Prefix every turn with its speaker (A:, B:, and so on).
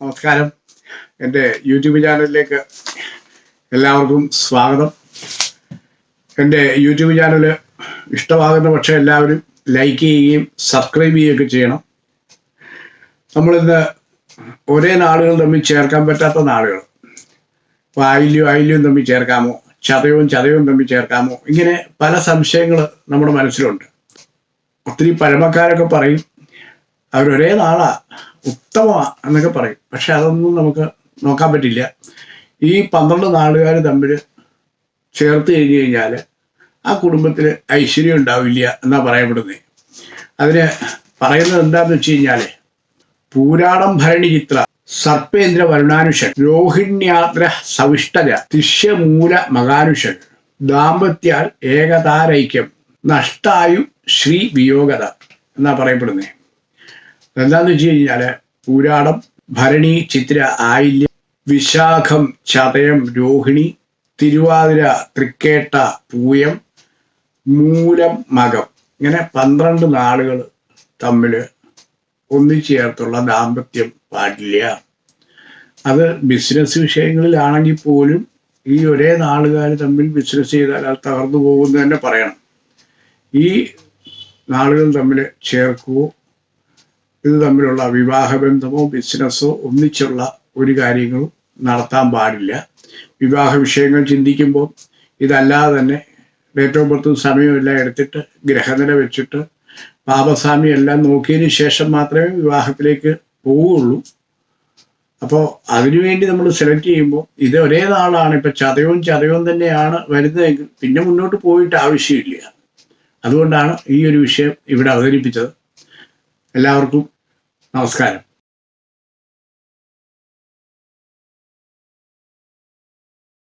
A: നമസ്കാരം. എന്റെ യൂട്യൂബ് ചാനലിലേക്ക് എല്ലാവർക്കും സ്വാഗതം. എന്റെ യൂട്യൂബ് ചാനൽ ഇഷ്ടമാകുന്ന പക്ഷേ എല്ലാവരും ലൈക്ക് ചെയ്യുകയും സബ്സ്ക്രൈബ് ചെയ്യുകയൊക്കെ ചെയ്യണം. നമ്മളിന്ന് ഒരേ നാളുകൾ തമ്മിൽ ചേർക്കാൻ പറ്റാത്ത നാളുകൾ. ഇപ്പോൾ ആയില്യം ആയില്യവും തമ്മിൽ ചേർക്കാമോ? ചതയവും ചതയവും തമ്മിൽ ചേർക്കാമോ? ഇങ്ങനെ പല സംശയങ്ങൾ നമ്മുടെ മനസ്സിലുണ്ട്. ഒത്തിരി പഴമക്കാരൊക്കെ പറയും അവരൊരേ നാളാ ഉത്തമമാ എന്നൊക്കെ പറയും. പക്ഷെ അതൊന്നും നമുക്ക് നോക്കാൻ പറ്റില്ല. ഈ പന്ത്രണ്ട് നാടുകാർ തമ്മിൽ ചേർത്ത് കഴിഞ്ഞു കഴിഞ്ഞാൽ ആ കുടുംബത്തിൽ ഐശ്വര്യം ഉണ്ടാവില്ല എന്നാ പറയപ്പെടുന്നത് അതിന് പറയുന്നത് എന്താന്ന് വെച്ച് കഴിഞ്ഞാൽ പൂരാടം ഭരണി ചിത്ര സർപ്പേന്ദ്ര വരുണാനുഷൻ രോഹിണ്യാത്ര സവിഷ്ടര തിഷ്യമൂല മകാനുഷൻ ദാമ്പത്യാൽ ഏകതാരൈക്യം നഷ്ടായു ശ്രീ വിയോഗത എന്നാ പറയപ്പെടുന്നത് എന്താന്ന് വെച്ച് കഴിഞ്ഞാൽ പൂരാടം ഭരണി ചിത്ര ആയില്യം വിശാഖം ചതയം രോഹിണി തിരുവാതിര തൃക്കേട്ട പൂയം മൂലം മകം. ഇങ്ങനെ പന്ത്രണ്ട് നാളുകൾ തമ്മിൽ ഒന്നിച്ചേർത്തുള്ള ദാമ്പത്യം പാടില്ല. അത് ബിസിനസ് വിഷയങ്ങളിലാണെങ്കിൽ പോലും ഈ ഒരേ നാളുകാർ തമ്മിൽ ബിസിനസ് ചെയ്താൽ അത് തകർന്നു പോകുമെന്ന് തന്നെ പറയണം. ഈ നാളുകൾ തമ്മിൽ ചേർക്കുകയോ ഇത് തമ്മിലുള്ള വിവാഹബന്ധമോ ബിസിനസ്സോ ഒന്നിച്ചുള്ള ഒരു കാര്യങ്ങളും നടത്താൻ പാടില്ല. വിവാഹ വിഷയങ്ങൾ ചിന്തിക്കുമ്പോൾ ഇതല്ലാതെ തന്നെ ഡേറ്റ് ഓഫ് ബർത്തും എടുത്തിട്ട് ഗ്രഹനില വെച്ചിട്ട് പാപസ്വാമി എല്ലാം നോക്കിയതിന് ശേഷം മാത്രമേ വിവാഹത്തിലേക്ക് പോവുകയുള്ളൂ. അപ്പോൾ അതിനുവേണ്ടി നമ്മൾ സെലക്ട് ചെയ്യുമ്പോൾ ഇത് ഒരേ നാളാണ്. ഇപ്പം ചതയവും ചതയവും തന്നെയാണ് വരുന്നതെങ്കിൽ പിന്നെ മുന്നോട്ട് പോയിട്ട് ആവശ്യമില്ല. അതുകൊണ്ടാണ് ഈ ഒരു വിഷയം ഇവിടെ അവതരിപ്പിച്ചത്. എല്ലാവർക്കും നമസ്കാരം.